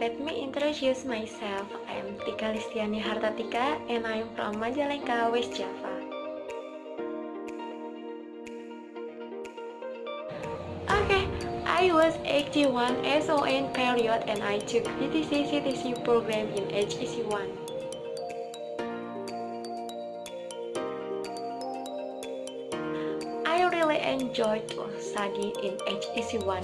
introduce myself. I'm Tika Listiani Hartatika and I'm from Majalengka, West Java. Okay, I was 81 SON period and I took BTC CTC program in HEC1. Really enjoyed to study in HEC1.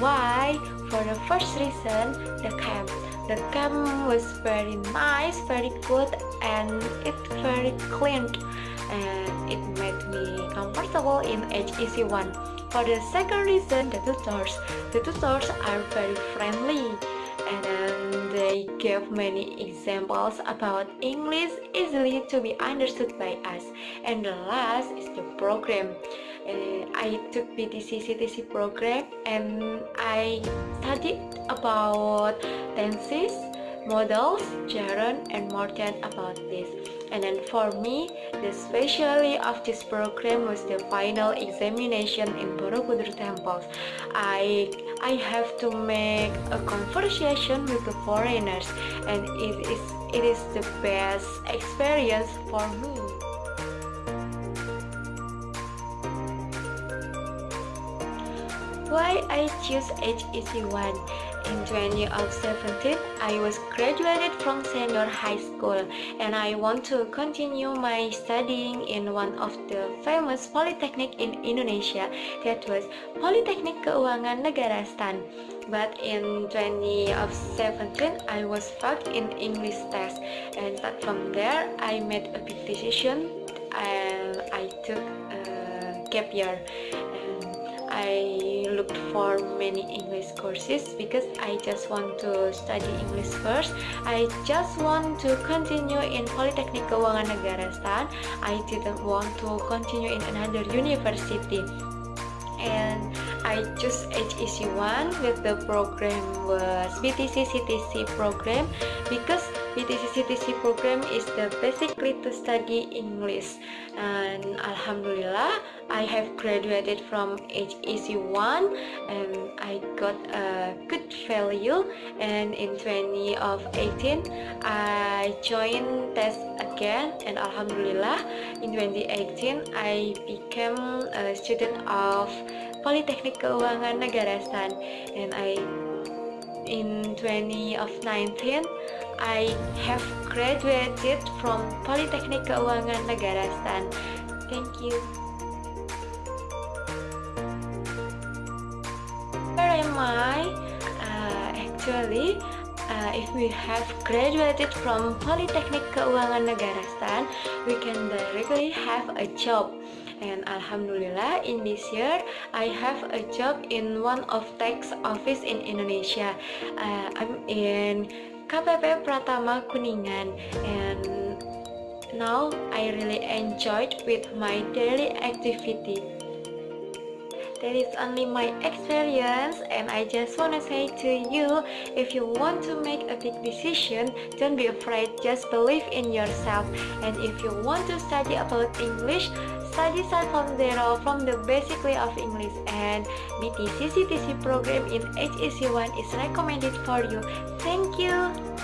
Why? For the first reason, the camp. The camp was very nice, very good, and it's very clean. And it made me comfortable in HEC1. For the second reason, the tutors. The tutors are very friendly and they gave many examples about English easily to be understood by us. And the last is the program. Uh, I took BTC CTC program and I studied about tenses, models, gerund, and more than about this. And then for me, the specialty of this program was the final examination in Borobudur temples. I I have to make a conversation with the foreigners and it is it is the best experience for me. Why I choose HEC1? In 2017, I was graduated from senior high school and I want to continue my studying in one of the famous polytechnic in Indonesia that was Polytechnic Keuangan Negara Stan. But in 2017, I was fucked in English test and from there, I made a big decision and I took a gap year I looked for many English courses because I just want to study English first. I just want to continue in Polytechnic Keuangan Negara Stan. I didn't want to continue in another university. And I choose HEC1 with the program was BTC CTC program because BTC CTC program is the basically to study English. And Alhamdulillah I have graduated from HEC1 and I got a good value. And in 2018 I joined test again. And Alhamdulillah in 2018 I became a student of Polytechnic Keuangan Negara Stan and I in 2019 I have graduated from Polytechnic Keuangan Negara Stan. Thank you. Where am I? Uh, actually, uh, if we have graduated from Polytechnic Keuangan Negara Stan, we can directly have a job. And Alhamdulillah, in this year, I have a job in one of tax office in Indonesia. Uh, I'm in KPP Pratama Kuningan and now I really enjoyed with my daily activity. That is only my experience and I just want to say to you, if you want to make a big decision, don't be afraid, just believe in yourself. And if you want to study about English, study start from zero from the basic way of English and BTC CTC program in HEC1 is recommended for you. Thank you.